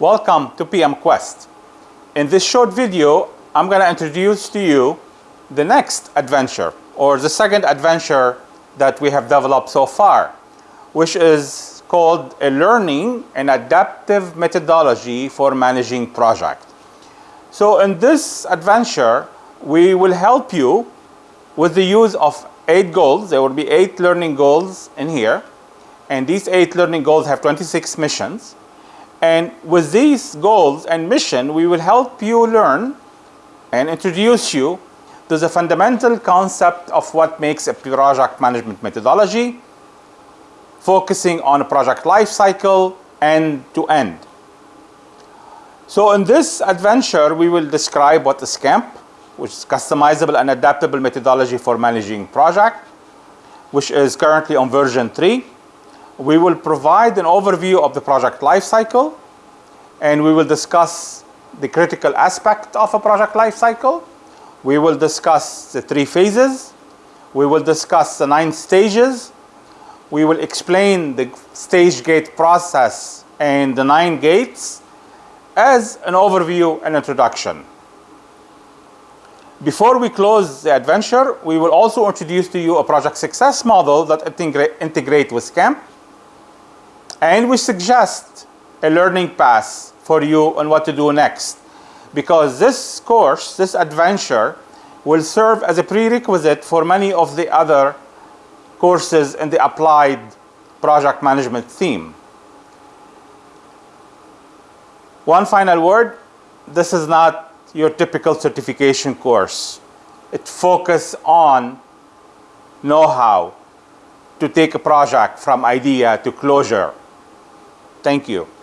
Welcome to PM Quest. In this short video, I'm going to introduce to you the next adventure or the second adventure that we have developed so far, which is called a learning and adaptive methodology for managing project. So in this adventure, we will help you with the use of eight goals. There will be eight learning goals in here. And these eight learning goals have 26 missions. And with these goals and mission, we will help you learn and introduce you to the fundamental concept of what makes a project management methodology, focusing on a project life cycle end to end. So in this adventure, we will describe what is SCAMP, which is customizable and adaptable methodology for managing project, which is currently on version 3. We will provide an overview of the project lifecycle, and we will discuss the critical aspect of a project lifecycle. We will discuss the three phases. We will discuss the nine stages. We will explain the stage gate process and the nine gates as an overview and introduction. Before we close the adventure, we will also introduce to you a project success model that integra integrate with SCAMP. And we suggest a learning path for you on what to do next. Because this course, this adventure, will serve as a prerequisite for many of the other courses in the applied project management theme. One final word, this is not your typical certification course. It focuses on know-how to take a project from idea to closure. Thank you.